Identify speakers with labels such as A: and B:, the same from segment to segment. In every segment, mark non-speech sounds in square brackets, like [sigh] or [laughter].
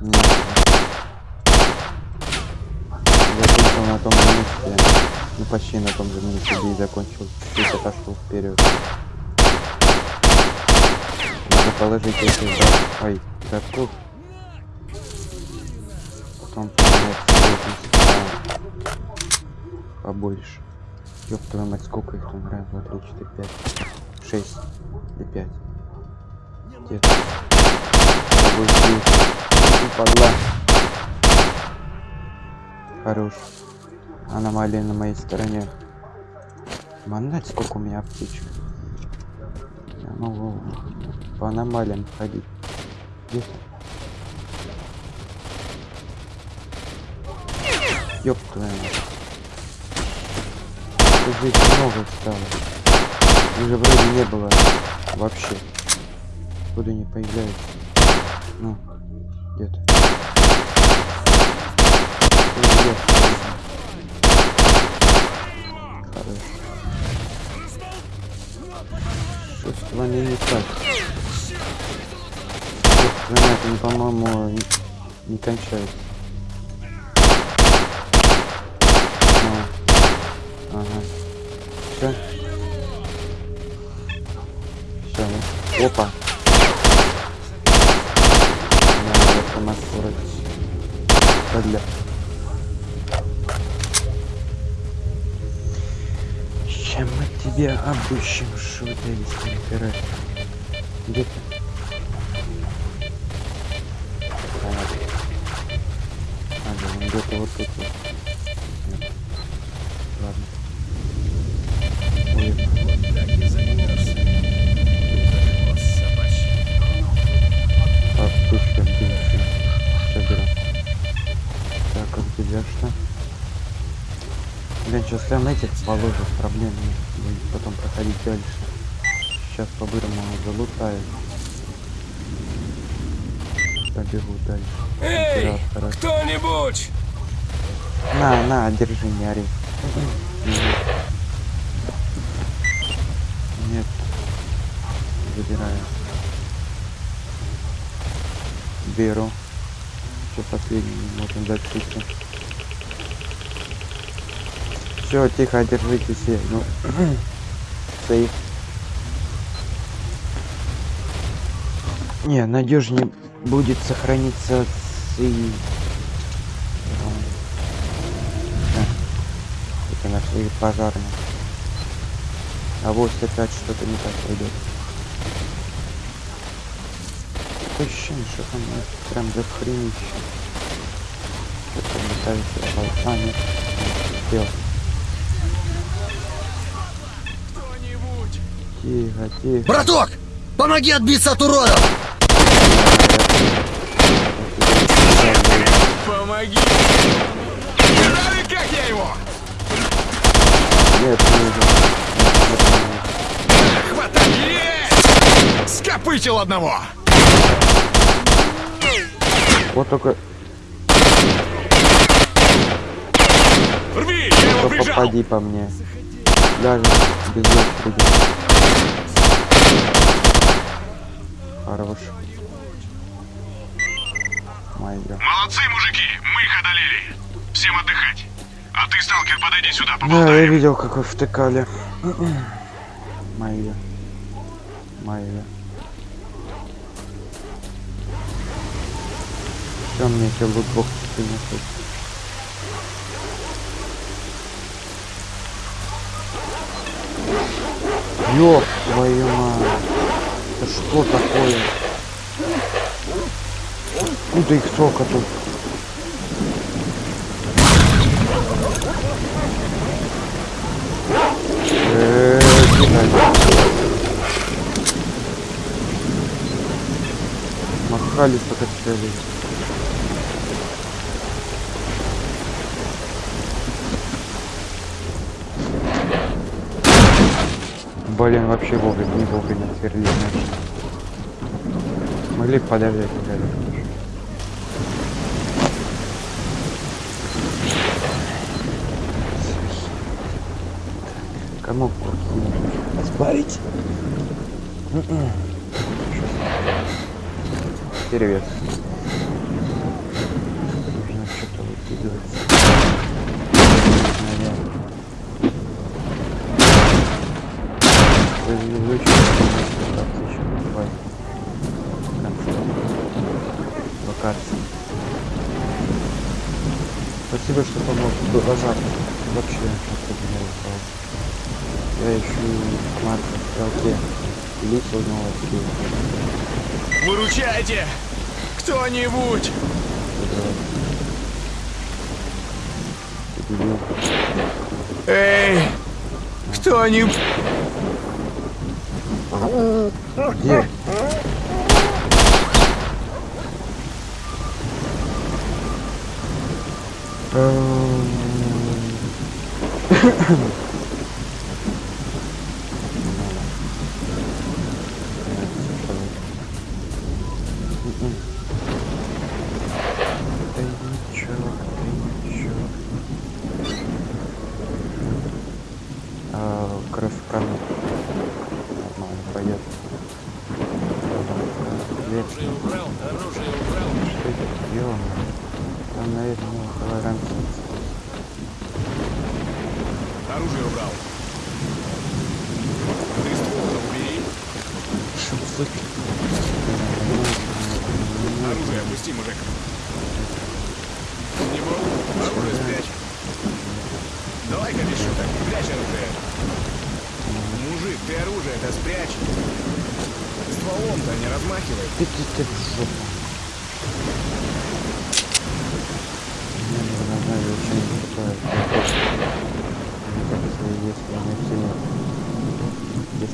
A: Закончил на том же месте. Ну почти на том же месте, где и закончил. Чуть отошел вперед. Надо положить эти да. Ой, катку. Потом побольше. Ёб твою мать, сколько их там? Раз, два, три, четыре, пять, шесть или пять. Где-то. Падла. Хорош. Аномалия на моей стороне. Манать, сколько у меня аптечек. Я могу по аномалиям ходить. Где? Ёб твою здесь много стало. Уже вроде не было вообще. Куда не появляется. Ну, где-то. Где? Хорошо. Что с вами не так? Они, по-моему, не, не кончаются. А, Ага. Все. Все. Ну. Опа. Надо сама скорость. Подля. Чем мы что у тебя есть температура? Где ты? Понятно. Ага, он где-то вот тут вот. Прям этих положу, проблем нет. Будет потом проходить дальше. Сейчас по-бырому залутаю. Побегу дальше.
B: Эй, кто-нибудь!
A: На, на, держи, не ори. Нет. Забираю. Беру. Что последний можем закрыться. Все, тихо, держите все. Ну, [clears throat] сейф. Не, надежнее будет сохраниться с. Да. Это нашли пожарные. А вот опять что-то не так пойдет. Такое ощущение, что там ну, прям за хренище. Что-то метается. А, нет. Успел. Тихо, тихо.
C: Браток, помоги отбиться от уродов!
B: Помоги! Знали, как я его?
A: Нет, не.
B: Хватай! Есть! Скопытил одного!
A: Вот только
B: Рви, я его прижал!
A: попади по мне. Даже без очереди. Хорош. Майя.
B: Молодцы, мужики! Мы их одолели! Всем отдыхать! А ты, сталкер, подойди сюда,
A: Да, я
B: поболтаем!
A: видел, как вы втыкали. Майя. Майя. Все, мне еще лутбок принесут. Ёб твою мать. Что такое? Откуда их столько тут? Э, кидай. Махали только цели. Блин, вообще вовремя, не вовремя сверлить начали. Могли подождать ребята. Кому спарить? Перевес. Вы- вы чё, локации ещё бывает? В конце. Локации. Спасибо, что помог. Глаза вообще сразу. Я ищу Марка в стрелке. Лица узнал отсюда.
B: Выручайте! Кто-нибудь! Эй! Кто-нибудь!
A: Где? Тайничок, тайничок. А, кровь в кране. Нормально пойдет. Оружие убрал, оружие убрал. Что это делано? Там, наверное, холоранцы.
B: Оружие убрал. Ты ствол убери.
A: Шутки.
B: Оружие опусти, мужик. Не был? Оружие спрячь. Давай-ка без шуток, прячь оружие. Мужик, ты оружие-то спрячь. Стволом-то не размахивай.
A: Ты ты ты в. Мне нужно знать, зачем такое. Если если не сильно.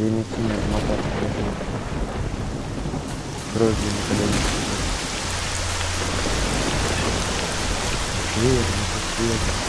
A: Если не сильно мотать, то Дрожи на колени. Верно, верно.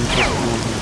A: interesting.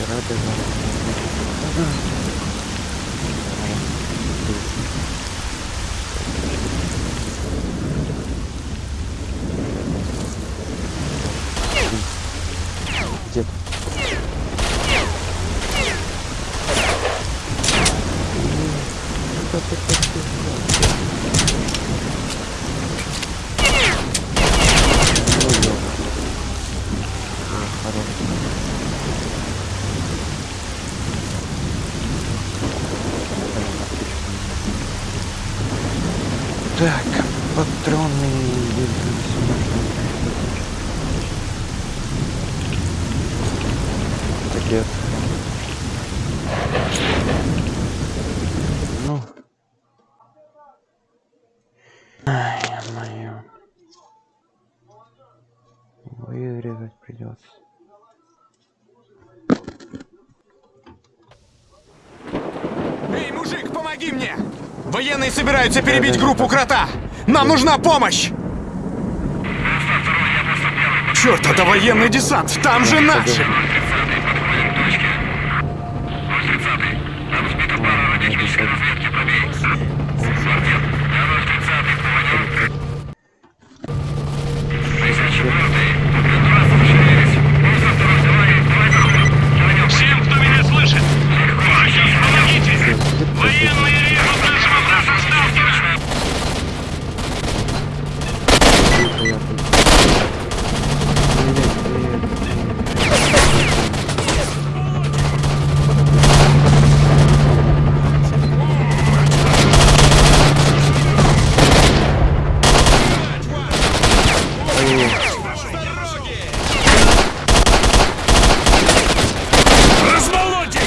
A: Рады Где ты? Так, патроны Пакет. Ну. Мое. Вырезать придется.
B: Эй, мужик, помоги мне! Военные собираются перебить группу крота! Нам нужна помощь! Черт, это военный десант! Там же наши!
D: Военные режут нашего брата сталкера!
B: Размолоть их!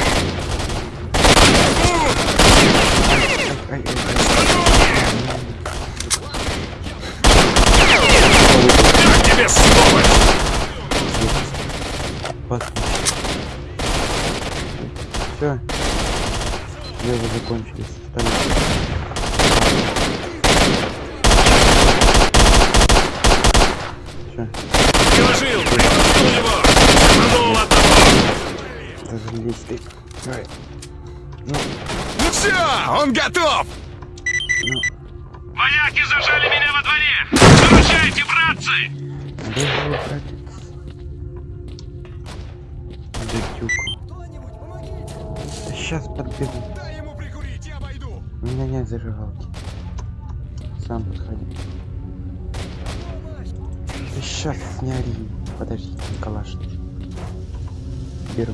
B: Как тебе, сволочь!
A: Все. Левы закончились. Остались. Все.
D: Приложил! Приложил его! Рванул одного!
A: Разрелись ты. Давай.
B: Ну все, он готов!
D: Вояки зажали меня во дворе! Выручайте, братцы!
A: Бежал, братец. Датюку. Да сейчас подбегу.
B: Дай ему прикурить, я пойду!
A: У меня нет зажигалки. Сам подходи. Сейчас не ори. Подожди, Николаш. Беру.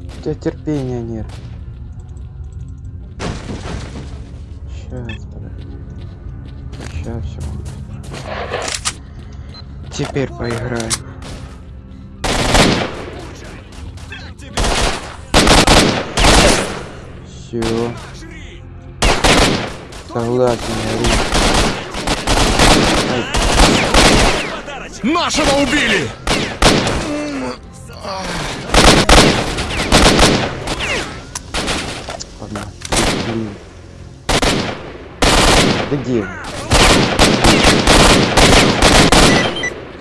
A: У тебя терпения нет. Сейчас, подожди. Сейчас все. Теперь поиграем. Все. Согласен, Ори.
B: Нашего убили!
A: Погнали. Блин. Да где?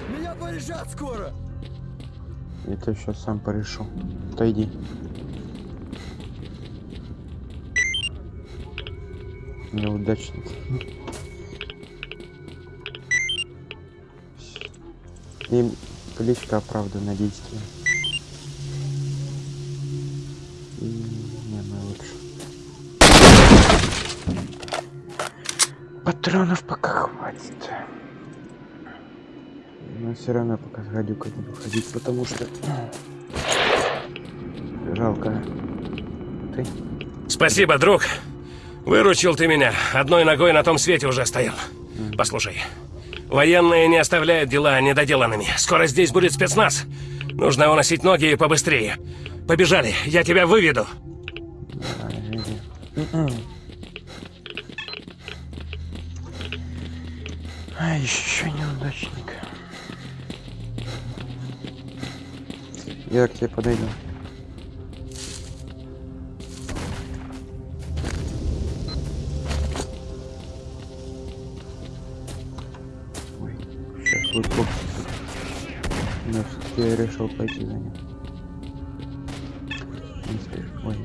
C: Меня порешат скоро!
A: Это сейчас сам порешу. Отойди. Неудачник. И кличка оправдана действием. И не, мы лучше. Патронов пока хватит. Но все равно пока с гадюкой буду ходить, потому что [clears throat] жалко. Ты?
D: Спасибо, друг. Выручил ты меня. Одной ногой на том свете уже стоял. Послушай. Военные не оставляют дела недоделанными. Скоро здесь будет спецназ. Нужно уносить ноги и побыстрее. Побежали, я тебя выведу.
A: А, еще неудачник. Я к тебе подойду. Вот бокс. Но все-таки я решил пойти за ним. Ой.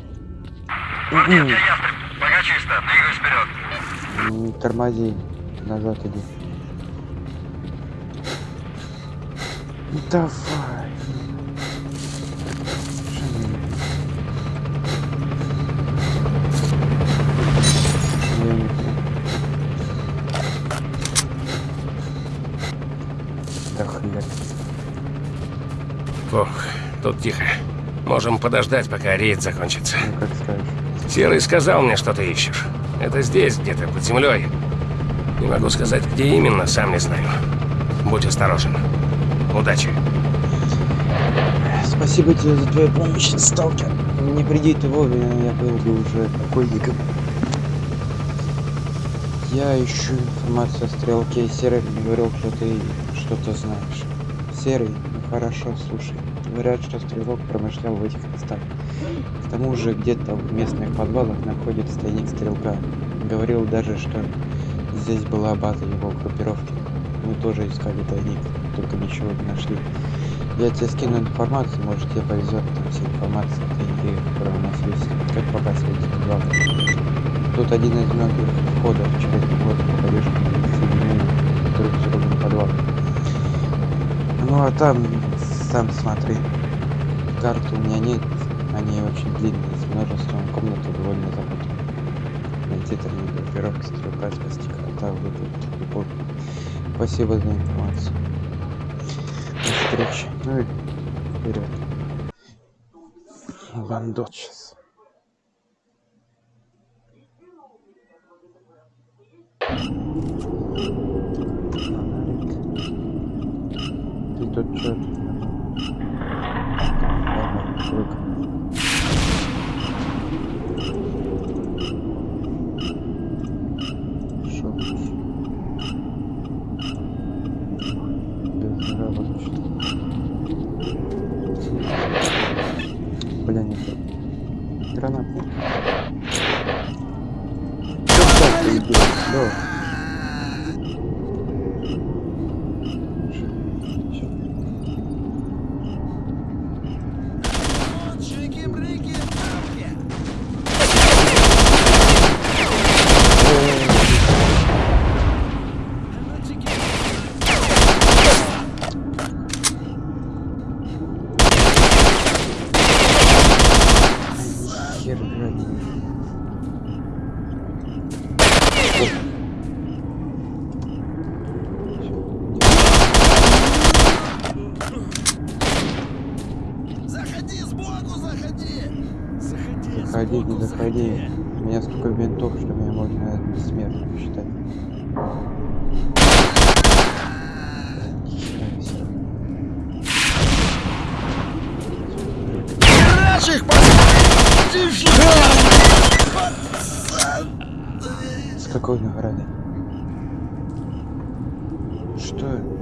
D: Пока чисто, двигаюсь вперед.
A: Не тормози, назад иди. Давай.
D: Тут тихо. Можем подождать, пока рейд закончится.
A: Ну как скажешь.
D: Серый сказал мне, что ты ищешь. Это здесь, где-то под землей. Не могу сказать, где именно, сам не знаю. Будь осторожен. Удачи.
A: Спасибо тебе за твою помощь, сталкер. Не приди ты вовремя, я был бы уже покойником. Я ищу информацию о стрелке. Серый мне говорил, что ты что-то знаешь. Серый, ну хорошо, слушай. Говорят, что стрелок промышлял в этих местах. К тому же где-то в местных подвалах находится тайник стрелка. Говорил даже, что здесь была база его группировки. Мы тоже искали тайник, только ничего не нашли. Я тебе скину информацию, может тебе повезет, там вся информация тайнике, которая у нас есть. Как попасть в эти главы. Тут один из многих входов через ты попадешь в соединение друг с другом подвал. Ну а там, сам смотри. Карты у меня нет, они очень длинные, с множеством комнат довольно запутанные. Найти там группировки, стрелка, спасти крота, выплатить любовь. Спасибо за информацию. До встречи. Ну и вперед. Бандот сейчас. Ты тут чё? Ладно, привык. Шо лучше? Без здравого что Бля, не то. Гранат. Чё так ты идёшь?
C: Заходи,
A: не заходи. У меня столько винтов, что меня можно бессмертным считать.
C: Наших
A: С какой награды? Что?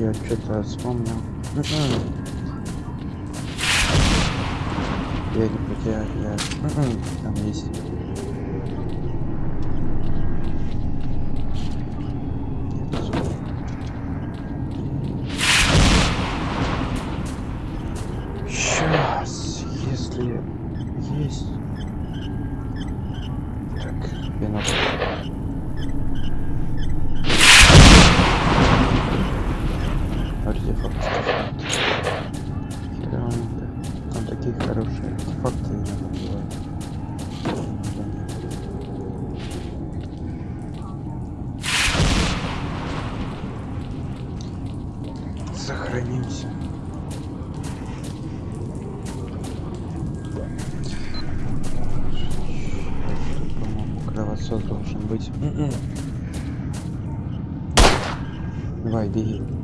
A: я что-то вспомнил. Мгм. Я не потерял, я... Мгм, Там есть. Нет, всё. Сейчас, если есть. Так, вино. Артефакт. Хера он, да. Там такие хорошие артефакты иногда бывают. Сохранимся. Кровосос должен быть. М-м. Давай. Беги.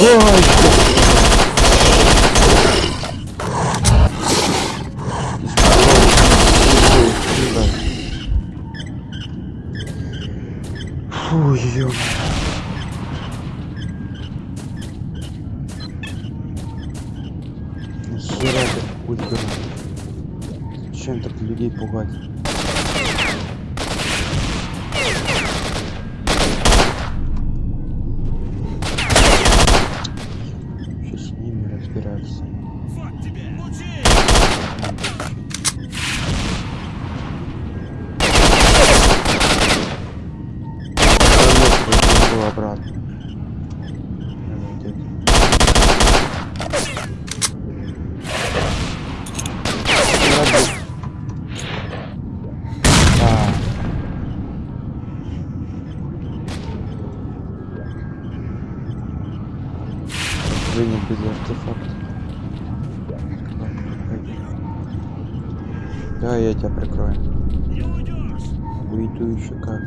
A: Ой! Фу, ё Нахера ты путь? Зачем так людей пугать? Сейчас с ними разбираться.
C: Вот тебе! Учи!
A: Пойду обратно. Вот это. Ладно. А. Вынет без артефакта. Да, я тебя прикрою.
C: Не уйдешь!
A: Уйду еще как.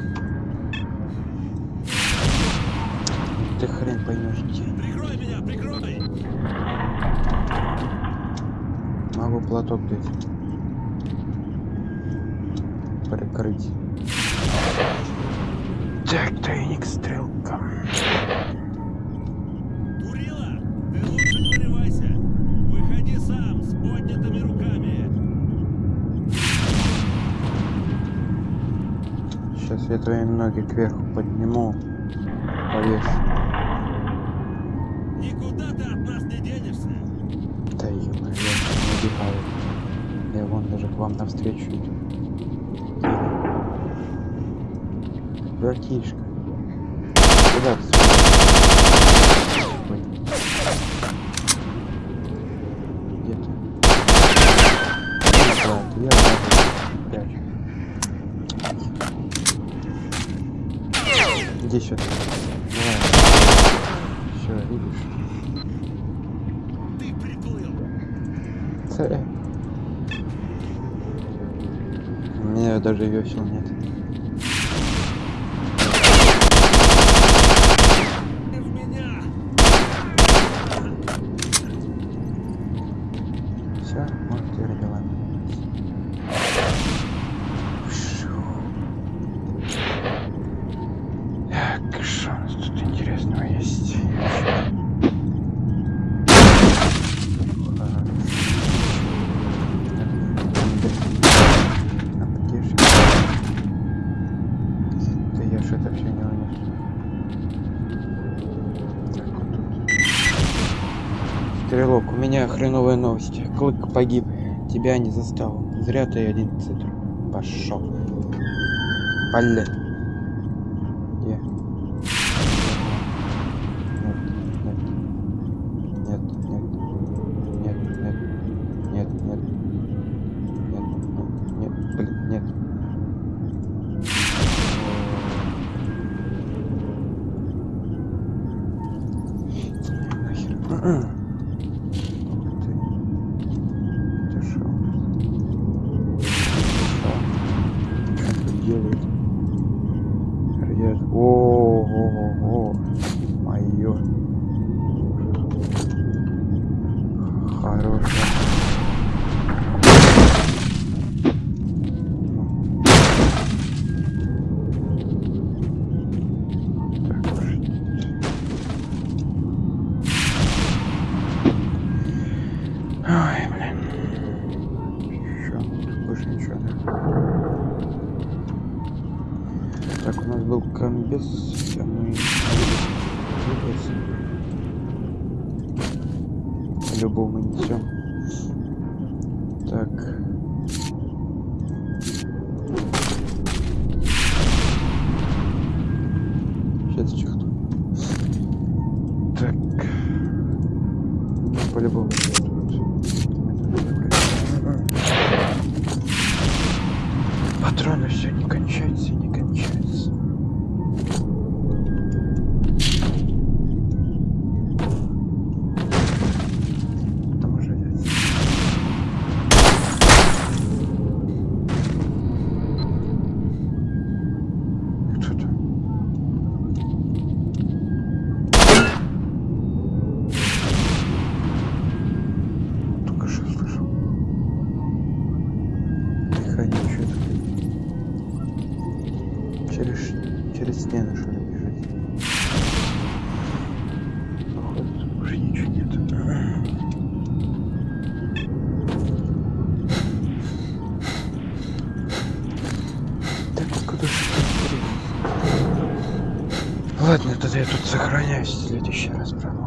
A: Ты хрен поймешь где.
C: Прикрой меня, прикрой!
A: Могу платок дать. Прикрыть. Так, я твои ноги кверху подниму. Повешу.
C: Никуда ты от нас не денешься!
A: Да ё я не убегаю. Я вон даже к вам навстречу иду. Братишка. Куда ты? Ой. Где ты? Да, ты я прячу. Иди сюда. Давай. Все, видишь?
C: Ты приплыл!
A: Ц. У меня даже весел нет.
C: Ты в меня!
A: Все, может теперь дела. Так, что у нас тут интересного есть? Аптечка. Да я ж это все не унес. Так, вот тут. Стрелок, у меня хреновая новость. Клык погиб. Тебя не застал. Зря ты один цитр. Пошел. Пале. Сохраняюсь, в следующий раз продолжим.